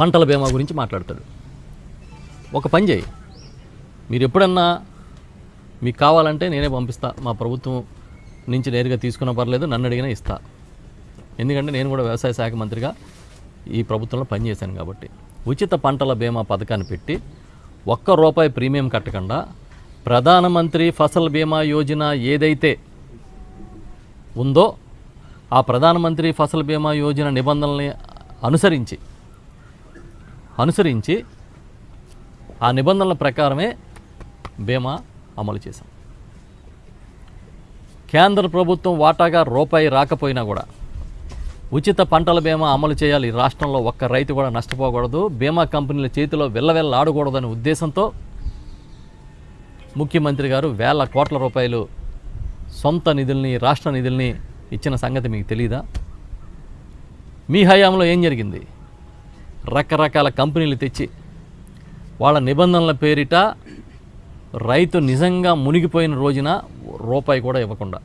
పంటల బీమా గురించి మాట్లాడతాడు. ఒక పని చేయి. మీరు ఎప్పుడన్నా మీకు కావాలంటే నేనే పంపిస్తా. మా ప్రభుత్వం నుంచి నేరుగా తీసుకున్న పర్లేదు నన్ను అడిగినా ఇస్తా. ఎందుకంటే నేను కూడా వ్యవసాయ శాఖ మంత్రిగా ఈ ప్రభుత్వంలో పనిచేశాను కాబట్టి. ఉచిత పంటల బీమా పథకాన్ని పెట్టి ఒక్క రూపాయి ప్రీమియం కట్టకుండా ప్రధానమంత్రి ఫసల్ బీమా యోజన ఏదైతే ఉందో ఆ ప్రధానమంత్రి ఫసల్ బీమా యోజన నిబంధనల్ని అనుసరించి అనుసరించి ఆ నిబంధనల ప్రకారమే బీమా అమలు చేశాం. కేంద్ర ప్రభుత్వం వాటాగా రూపాయి రాకపోయినా కూడా ఉచిత పంటల బీమా అమలు చేయాలి. ఈ రాష్ట్రంలో ఒక్క రైతు కూడా నష్టపోకూడదు. బీమా కంపెనీల చేతిలో వెళ్ళవెళ్ళ ఆడకూడదనే ఉద్దేశంతో ముఖ్యమంత్రి గారు వేల కోట్ల రూపాయలు సొంత నిధుల్ని రాష్ట్ర నిధుల్ని ఇచ్చిన సంగతి మీకు తెలియదా మీ హయాంలో ఏం జరిగింది? రకరకాల కంపెనీలు తెచ్చి వాళ్ళ నిబంధనల పేరిట రైతు నిజంగా మునిగిపోయిన రోజున రూపాయి కూడా ఇవ్వకుండా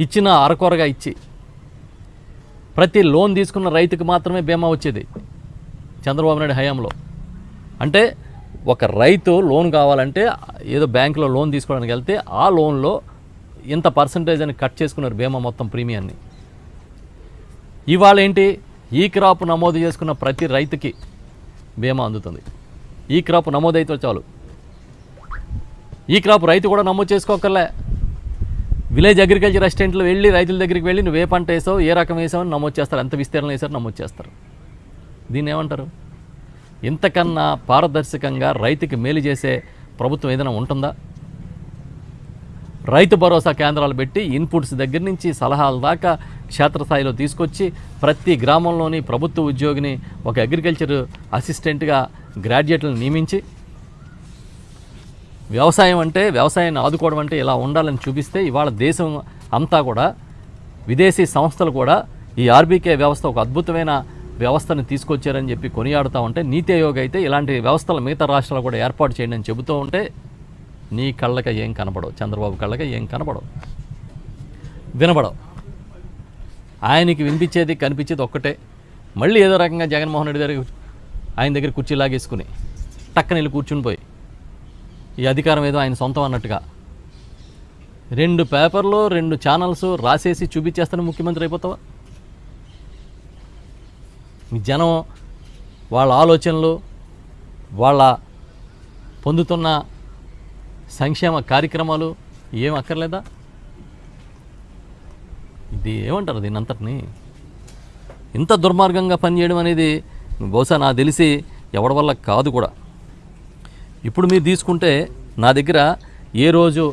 ఇచ్చిన అరకొరగా ఇచ్చి ప్రతి లోన్ తీసుకున్న రైతుకు మాత్రమే బీమా వచ్చేది చంద్రబాబు నాయుడు హయాంలో. అంటే ఒక రైతు లోన్ కావాలంటే ఏదో బ్యాంకులో లోన్ తీసుకోవడానికి వెళ్తే ఆ లోన్లో ఇంత పర్సంటేజ్ అని కట్ చేసుకున్నారు బీమా మొత్తం ప్రీమియాన్ని ఇవాళ ఏంటి ఈ క్రాప్ నమోదు చేసుకున్న ప్రతి రైతుకి బీమా అందుతుంది. ఈ క్రాప్ నమోదైతే చాలు. ఈ క్రాప్ రైతు కూడా నమోదు చేసుకోకర్లే విలేజ్ అగ్రికల్చర్ అసిస్టెంట్లు వెళ్ళి రైతుల దగ్గరికి వెళ్ళి నువ్వు ఏ పంట వేసావు ఏ రకం వేసావు అని నమోదు చేస్తారు. ఎంత విస్తీర్ణం వేసారు నమోదు చేస్తారు. దీన్ని ఏమంటారు ఇంతకన్నా పారదర్శకంగా రైతుకి మేలు చేసే ప్రభుత్వం ఏదైనా ఉంటుందా? రైతు భరోసా కేంద్రాలు పెట్టి ఇన్పుట్స్ దగ్గర నుంచి సలహాల దాకా క్షేత్రస్థాయిలో తీసుకొచ్చి ప్రతి గ్రామంలోని ప్రభుత్వ ఉద్యోగిని ఒక అగ్రికల్చర్ అసిస్టెంట్గా గ్రాడ్యుయేట్లను నియమించి వ్యవసాయం అంటే వ్యవసాయాన్ని ఆదుకోవడం అంటే ఇలా ఉండాలని చూపిస్తే ఇవాళ దేశం అంతా కూడా విదేశీ సంస్థలు కూడా ఈ ఆర్బీకే వ్యవస్థ ఒక అద్భుతమైన వ్యవస్థను తీసుకొచ్చారని చెప్పి కొనియాడుతూ ఉంటే నీతి ఆయోగ్ అయితే ఇలాంటి వ్యవస్థలు మిగతా రాష్ట్రాలు కూడా ఏర్పాటు చేయండి అని చెబుతూ ఉంటే నీ కళ్ళక ఏం కనపడవు చంద్రబాబు కళ్ళక ఏం కనపడవు వినపడవు ఆయనకి వినిపించేది కనిపించేది ఒక్కటే. మళ్ళీ ఏదో రకంగా జగన్మోహన్ రెడ్డి దగ్గర ఆయన దగ్గర కుర్చీ లాగేసుకుని టక్కన వెళ్ళి కూర్చుని పోయి ఈ అధికారం ఏదో ఆయన సొంతం అన్నట్టుగా రెండు పేపర్లు రెండు ఛానల్స్ రాసేసి చూపించేస్తాను ముఖ్యమంత్రి అయిపోతావా? మీ జనం వాళ్ళ ఆలోచనలు వాళ్ళ పొందుతున్న సంక్షేమ కార్యక్రమాలు ఏం అక్కర్లేదా? ఇది ఏమంటారు దీని అంతటిని ఇంత దుర్మార్గంగా పనిచేయడం అనేది బహుశా నాకు తెలిసి ఎవడి వల్ల కాదు కూడా. ఇప్పుడు మీరు తీసుకుంటే నా దగ్గర ఏ రోజు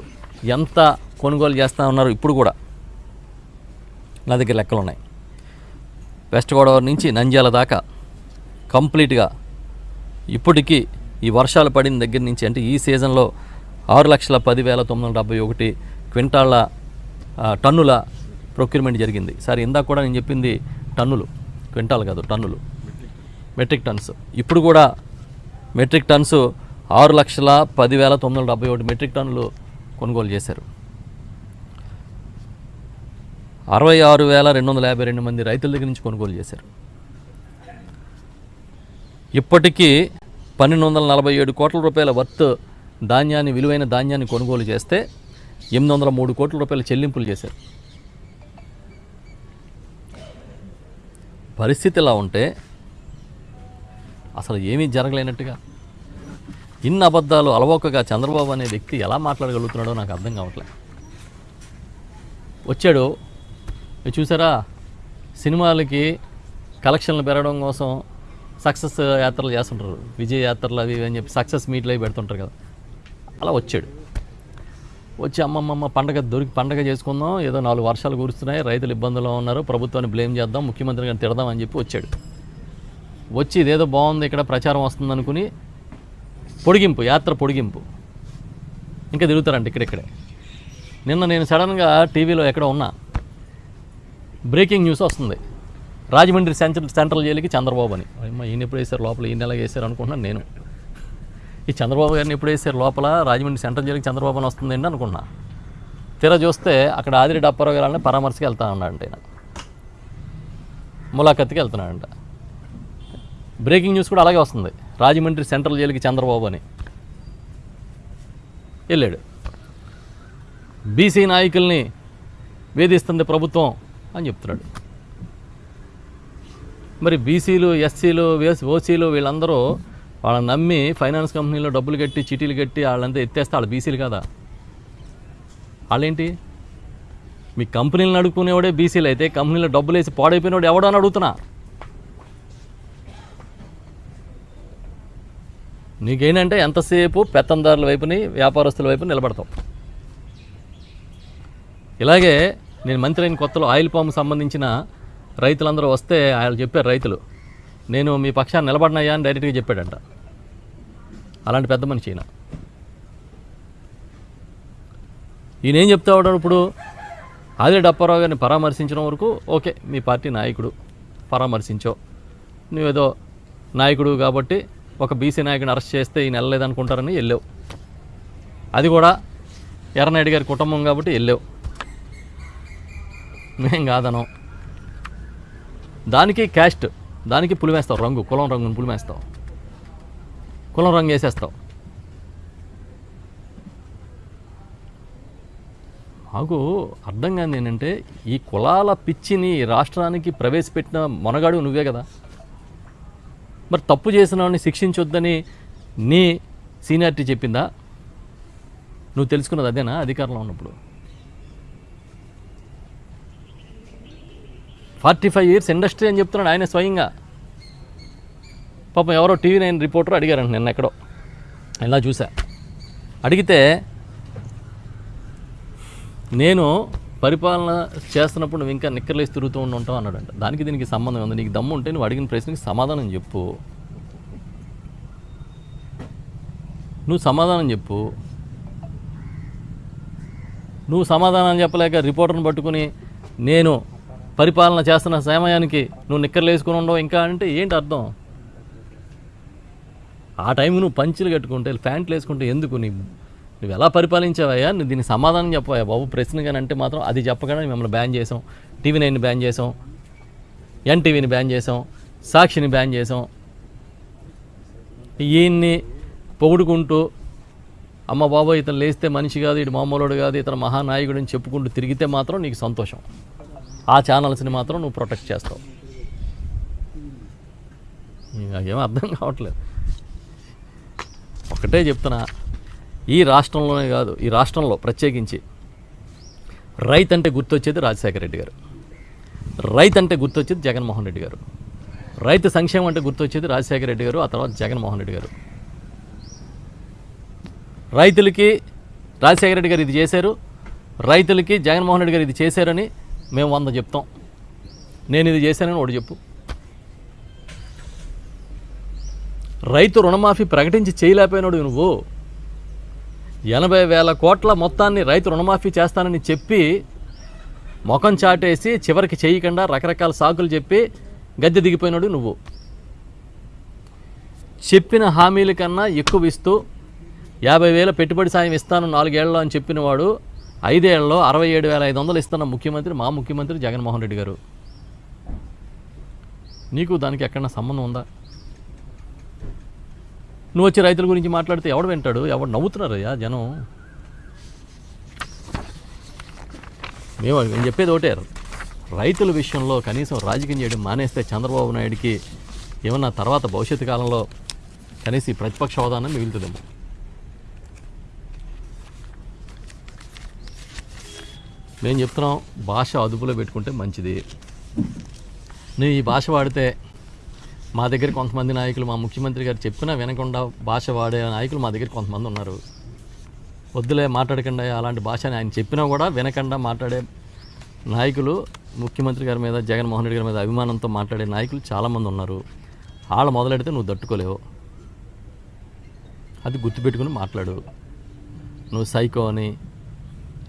ఎంత కొనుగోలు చేస్తా ఉన్నారు ఇప్పుడు కూడా నా దగ్గర లెక్కలు ఉన్నాయి. వెస్ట్ గోదావరి నుంచి నంద్యాల దాకా కంప్లీట్గా ఇప్పటికీ ఈ వర్షాలు పడిన దగ్గర నుంచి అంటే ఈ సీజన్లో ఆరు లక్షల పదివేల తొమ్మిది వందల డెబ్బై ఒకటి క్వింటాళ్ళ టన్నుల ప్రొక్యూర్మెంట్ జరిగింది. సార్ ఇందాక కూడా నేను చెప్పింది టన్నులు క్వింటాల్ కాదు టన్నులు. Metric tonnes. ఇప్పుడు కూడా మెట్రిక్ టన్స్ ఆరు లక్షల పదివేల తొమ్మిది వందల డెబ్బై ఒకటి మెట్రిక్ టన్నులు కొనుగోలు చేశారు. అరవై ఆరు వేల రెండు వందల యాభై రెండు మంది రైతుల దగ్గర నుంచి కొనుగోలు చేశారు. ఇప్పటికీ పన్నెండు వందల నలభై ఏడు కోట్ల రూపాయల వర్త్ ధాన్యాన్ని విలువైన ధాన్యాన్ని కొనుగోలు చేస్తే ఎనిమిది వందల మూడు కోట్ల రూపాయల చెల్లింపులు చేశారు. పరిస్థితి ఇలా ఉంటే అసలు ఏమీ జరగలేనట్టుగా. ఇన్ని అబద్ధాలు అలవోకగా చంద్రబాబు అనే వ్యక్తి ఎలా మాట్లాడగలుగుతున్నాడో నాకు అర్థం కావట్లేదు వచ్చాడు. చూసారా? సినిమాలకి కలెక్షన్లు పెరగడం కోసం సక్సెస్ యాత్రలు చేస్తుంటారు. విజయ యాత్రలు అవి అని చెప్పి సక్సెస్ మీట్లు అవి పెడుతుంటారు కదా. అలా వచ్చాడు. వచ్చి అమ్మమ్మమ్మ పండగ దొరికి పండగ చేసుకుందాం ఏదో నాలుగు వర్షాలు కురుస్తున్నాయి రైతులు ఇబ్బందుల్లో ఉన్నారు ప్రభుత్వాన్ని బ్లేమ్ చేద్దాం ముఖ్యమంత్రి గారిని తిడదాం అని చెప్పి వచ్చాడు. వచ్చి ఇదేదో బాగుంది ఇక్కడ ప్రచారం వస్తుంది అనుకుని పొడిగింపు యాత్ర పొడిగింపు. ఇంకా తిరుగుతారంట ఇక్కడిక్కడే. నిన్న నేను సడన్గా టీవీలో ఎక్కడ ఉన్నా. బ్రేకింగ్ న్యూస్ వస్తుంది. రాజమండ్రి సెంట్రల్ సెంట్రల్ జైలుకి చంద్రబాబు అని. ఈయన ఎప్పుడు వేశారు? లోపల ఈయన ఎలా వేశారు అనుకుంటున్నాను నేను. ఈ చంద్రబాబు గారిని ఎప్పుడు లోపల రాజమండ్రి సెంట్రల్ జైలుకి చంద్రబాబు వస్తుందండి అనుకున్నా తీరా చూస్తే అక్కడ ఆదిరెడ్డి అప్పారావు గారిని పరామర్శకి వెళ్తా ఉన్నాడంట ఆయన ములాఖత్కి వెళ్తున్నాడంట బ్రేకింగ్ న్యూస్ కూడా అలాగే వస్తుంది రాజమండ్రి సెంట్రల్ జైలుకి చంద్రబాబు అని వెళ్ళాడు బీసీ నాయకుల్ని వేధిస్తుంది ప్రభుత్వం అని చెప్తున్నాడు మరి బీసీలు ఎస్సీలు ఓసీలు వీళ్ళందరూ వాళ్ళని నమ్మి ఫైనాన్స్ కంపెనీలో డబ్బులు కట్టి చిటీలు కట్టి వాళ్ళంతా ఎత్తేస్తే వాళ్ళు బీసీలు కదా? వాళ్ళేంటి? మీ కంపెనీలను అడుక్కునేవాడే బీసీలు అయితే కంపెనీలో డబ్బులు వేసి పాడైపోయినవాడు ఎవడో అని అడుగుతున్నా. నీకేంటంటే ఎంతసేపు పెత్తందారుల వైపుని వ్యాపారస్తుల వైపు నిలబడతావు. ఇలాగే నేను మంత్రి అయిన కొత్తలో ఆయిల్ పామ్ సంబంధించిన రైతులందరూ వస్తే ఆయన చెప్పారు రైతులు నేను మీ పక్షాన్ని నిలబడినయ్యా అని డైరెక్ట్గా చెప్పాడంట. అలాంటి పెద్ద మనిషి ఈయన. ఈయనేం చెప్తా ఉన్నాడు ఇప్పుడు ఆదిరెడ్డి అప్పారావు గారిని పరామర్శించడం వరకు ఓకే మీ పార్టీ నాయకుడు పరామర్శించో. నువ్వేదో నాయకుడు కాబట్టి ఒక బీసీ నాయకుడిని అరెస్ట్ చేస్తే ఈయన వెళ్ళలేదనుకుంటారని వెళ్ళావు. అది కూడా ఎర్రనాయుడు గారి కుటుంబం కాబట్టి వెళ్ళావు. మేం కాదనం. దానికి క్యాస్ట్ దానికి పులిమేస్తావు రంగు కులం రంగుని పులిమేస్తావు కులం రంగు వేసేస్తావు. నాకు అర్థం కాదు ఏంటంటే ఈ కులాల పిచ్చిని రాష్ట్రానికి ప్రవేశపెట్టిన మొనగాడు నువ్వే కదా. మరి తప్పు చేసిన వాడిని శిక్షించొద్దని నీ సీనియారిటీ చెప్పిందా? నువ్వు తెలుసుకున్నది అదేనా? అధికారంలో ఉన్నప్పుడు. ఫార్టీ ఫైవ్ ఇయర్స్ ఇండస్ట్రీ అని చెప్తున్నాడు ఆయన స్వయంగా. పాపం ఎవరో టీవీ నైన్ రిపోర్టర్ అడిగారంట నిన్న ఎక్కడో. ఇలా చూసా. అడిగితే నేను పరిపాలన చేస్తున్నప్పుడు నువ్వు ఇంకా నిక్కర్లేసి తిరుగుతూ ఉండి ఉంటావు అన్నాడంట. దానికి దీనికి సంబంధం ఉంది. నీకు దమ్ము ఉంటే నువ్వు అడిగిన ప్రశ్నకి సమాధానం చెప్పు. నువ్వు సమాధానం చెప్పు. నువ్వు సమాధానం చెప్పలేక రిపోర్టర్ని పట్టుకుని నేను పరిపాలన చేస్తున్న సమయానికి నువ్వు నిక్కర్లు వేసుకుని ఉండవు ఇంకా అంటే ఏంటి అర్థం? ఆ టైం నువ్వు పంచులు కట్టుకుంటే ప్యాంట్లు వేసుకుంటే ఎందుకు నీ నువ్వు ఎలా పరిపాలించావయ్యా? నువ్వు దీనికి సమాధానం చెప్పవయ్యా బాబు. ప్రశ్న అంటే మాత్రం అది చెప్పగానే మిమ్మల్ని బ్యాన్ చేసాం. టీవీ నైన్ బ్యాన్ చేసాం. ఎన్టీవీని బ్యాన్ చేసాం. సాక్షిని బ్యాన్ చేసాం. ఈయన్ని పొగుడుకుంటూ అమ్మ బాబు ఇతను లేస్తే మనిషి కాదు ఇటు మామూలుడు కాదు ఇతను మహానాయకుడు అని చెప్పుకుంటూ తిరిగితే మాత్రం నీకు సంతోషం. ఆ ఛానల్స్ని మాత్రం నువ్వు ప్రొటెక్ట్ చేస్తావు. నాకేం అర్థం కావట్లేదు. ఒకటే చెప్తున్నా ఈ రాష్ట్రంలోనే కాదు ఈ రాష్ట్రంలో ప్రత్యేకించి రైతు అంటే గుర్తొచ్చేది రాజశేఖర రెడ్డి గారు. రైతు అంటే గుర్తొచ్చేది జగన్మోహన్ రెడ్డి గారు. రైతు సంక్షేమం అంటే గుర్తొచ్చేది రాజశేఖర రెడ్డి గారు ఆ తర్వాత జగన్మోహన్ రెడ్డి గారు. రైతులకి రాజశేఖర రెడ్డి గారు ఇది చేశారు రైతులకి జగన్మోహన్ రెడ్డి గారు ఇది చేశారని మేము వంద చెప్తాం. నేను ఇది చేశానని ఒకటి చెప్పు. రైతు రుణమాఫీ ప్రకటించి చేయలేకపోయినాడు నువ్వు. ఎనభై వేల కోట్ల మొత్తాన్ని రైతు రుణమాఫీ చేస్తానని చెప్పి ముఖం చాటేసి చివరికి చేయకుండా రకరకాల సాకులు చెప్పి గద్దె దిగిపోయినాడు నువ్వు. చెప్పిన హామీల కన్నా ఎక్కువ ఇస్తూ యాభై వేల పెట్టుబడి సాయం ఇస్తాను నాలుగేళ్ళు అని చెప్పినవాడు ఐదేళ్ళలో అరవై ఏడు వేల ఐదు వందలు ఇస్తున్న ముఖ్యమంత్రి మా ముఖ్యమంత్రి జగన్మోహన్ రెడ్డి గారు. నీకు దానికి ఎక్కడన్నా సంబంధం ఉందా? నువ్వు వచ్చి రైతుల గురించి మాట్లాడితే ఎవడు వింటాడు? ఎవడు నవ్వుతున్నారయ్యా జనం? మేము నేను చెప్పేది ఒకటే రైతుల విషయంలో కనీసం రాజకీయం చేయడం మానేస్తే చంద్రబాబు నాయుడికి ఏమన్నా తర్వాత భవిష్యత్తు కాలంలో కనీసం ఈ ప్రతిపక్ష హోదానం మిగులుతుందేమో. మేము చెప్తున్నాం భాష అదుపులో పెట్టుకుంటే మంచిది. నువ్వు ఈ భాష వాడితే మా దగ్గర కొంతమంది నాయకులు మా ముఖ్యమంత్రి గారు చెప్పినా వినకుండా భాష వాడే నాయకులు మా దగ్గర కొంతమంది ఉన్నారు. వద్దులే మాట్లాడకుండా అలాంటి భాషని ఆయన చెప్పినా కూడా వినకుండా మాట్లాడే నాయకులు ముఖ్యమంత్రి గారి మీద జగన్మోహన్ రెడ్డి గారి మీద అభిమానంతో మాట్లాడే నాయకులు చాలామంది ఉన్నారు. వాళ్ళు మొదలెడితే నువ్వు తట్టుకోలేవు అది గుర్తుపెట్టుకుని మాట్లాడు. నువ్వు సైకో అని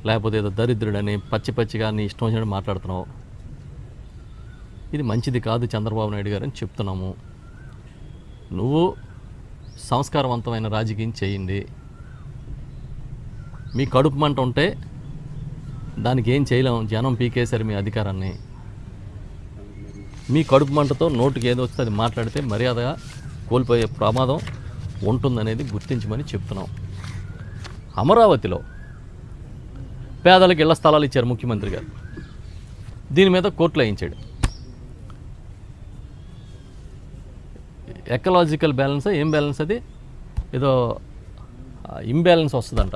లేకపోతే ఏదో దరిద్రుడని పచ్చి పచ్చిగా నీ ఇష్టం వచ్చినట్టు మాట్లాడుతున్నావు. ఇది మంచిది కాదు చంద్రబాబు నాయుడు గారు అని చెప్తున్నాము. నువ్వు సంస్కారవంతమైన రాజకీయం చేయండి. మీ కడుపు మంట ఉంటే దానికి ఏం చేయలేము జనం పీకేశారు మీ అధికారాన్ని. మీ కడుపు మంటతో నోటికి ఏదో వస్తే అది మాట్లాడితే మర్యాదగా కోల్పోయే ప్రమాదం ఉంటుందనేది గుర్తించమని చెప్తున్నాం. అమరావతిలో పేదలకు ఇళ్ళ స్థలాలు ఇచ్చారు ముఖ్యమంత్రి గారు. దీని మీద కోర్టులో వేయించాడు. ఎకలాజికల్ బ్యాలెన్స్ ఏం బ్యాలెన్స్ అది? ఏదో ఇంబ్యాలెన్స్ వస్తుందంట.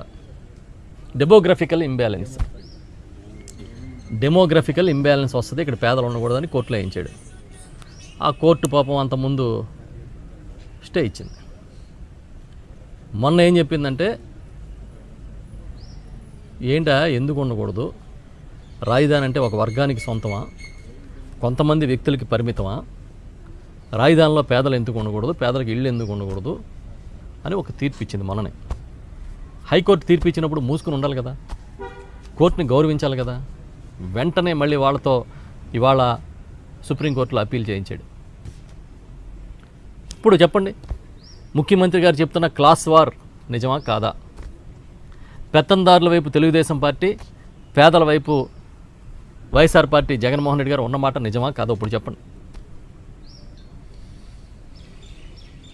Demographical imbalance. డెమోగ్రఫికల్ ఇంబ్యాలెన్స్ వస్తుంది ఇక్కడ పేదలు ఉండకూడదని కోర్టులో వేయించాడు. ఆ కోర్టు పాపం అంత ముందు స్టే ఇచ్చింది. మొన్న ఏం చెప్పిందంటే ఏంటా? ఎందుకు ఉండకూడదు? రాజధాని అంటే ఒక వర్గానికి సొంతమా? కొంతమంది వ్యక్తులకి పరిమితమా? రాజధానిలో పేదలు ఎందుకు ఉండకూడదు? పేదలకు ఇళ్ళు ఎందుకు ఉండకూడదు? అని ఒక తీర్పు ఇచ్చింది మననే హైకోర్టు తీర్పు ఇచ్చినప్పుడు మూసుకుని ఉండాలి కదా? కోర్టుని గౌరవించాలి కదా? వెంటనే మళ్ళీ వాళ్ళతో ఇవాళ సుప్రీంకోర్టులో అప్పీల్ చేయించాడు. ఇప్పుడు చెప్పండి. ముఖ్యమంత్రి గారు చెప్తున్న క్లాస్ వార్ నిజమా కాదా? పెత్తందారుల వైపు తెలుగుదేశం పార్టీ పేదల వైపు వైఎస్ఆర్ పార్టీ జగన్మోహన్ రెడ్డి గారు ఉన్నమాట నిజమా కాదో ఇప్పుడు చెప్పండి.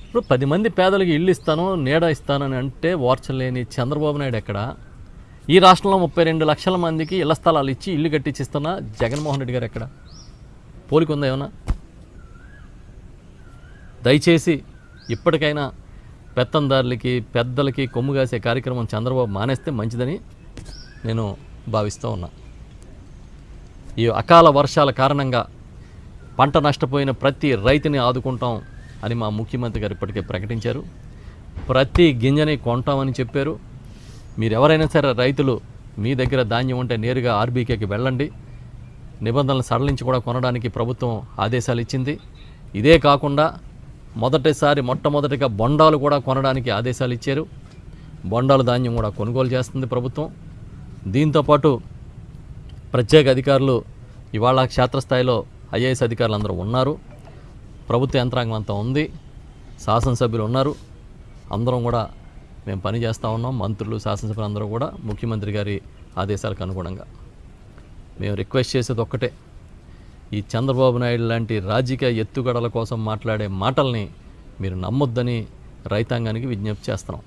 ఇప్పుడు పది మంది పేదలకు ఇల్లు ఇస్తాను నీడ ఇస్తానని అంటే ఓర్చలేని చంద్రబాబు నాయుడు ఎక్కడ? ఈ రాష్ట్రంలో ముప్పై రెండు లక్షల మందికి ఇళ్ళ స్థలాలు ఇచ్చి ఇల్లు కట్టించిస్తున్న జగన్మోహన్ రెడ్డి గారు ఎక్కడ? పోలిక ఉందా ఏమన్నా? దయచేసి ఇప్పటికైనా పెత్తందారులకి పెద్దలకి కొమ్ము కాసే కార్యక్రమం చంద్రబాబు మానేస్తే మంచిదని నేను భావిస్తూ ఉన్నా. ఈ అకాల వర్షాల కారణంగా పంట నష్టపోయిన ప్రతి రైతుని ఆదుకుంటాం అని మా ముఖ్యమంత్రి గారు ఇప్పటికే ప్రకటించారు. ప్రతి గింజని కొంటామని చెప్పారు. మీరు ఎవరైనా సరే రైతులు మీ దగ్గర ధాన్యం ఉంటే నేరుగా ఆర్బీకేకి వెళ్ళండి. నిబంధనలు సడలించి కూడా కొనడానికి ప్రభుత్వం ఆదేశాలు ఇచ్చింది. ఇదే కాకుండా మొదటిసారి మొట్టమొదటిగా బొండాలు కూడా కొనడానికి ఆదేశాలు ఇచ్చారు. బొండాలు ధాన్యం కూడా కొనుగోలు చేస్తుంది ప్రభుత్వం. దీంతోపాటు ప్రత్యేక అధికారులు ఇవాళ క్షేత్రస్థాయిలో ఐఏఎస్ అధికారులు అందరూ ఉన్నారు. ప్రభుత్వ యంత్రాంగం అంతా ఉంది. శాసనసభ్యులు ఉన్నారు. అందరం కూడా మేము పని చేస్తూ ఉన్నాం. మంత్రులు శాసనసభ్యులు అందరూ కూడా ముఖ్యమంత్రి గారి ఆదేశాలకు అనుగుణంగా. మేము రిక్వెస్ట్ చేసేది ఒక్కటే. ఈ చంద్రబాబు నాయుడు లాంటి రాజకీయ ఎత్తుగడల కోసం మాట్లాడే మాటల్ని మీరు నమ్మొద్దని రైతాంగానికి విజ్ఞప్తి చేస్తున్నాం.